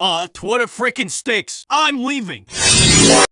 Uh, Twitter freaking sticks. I'm leaving.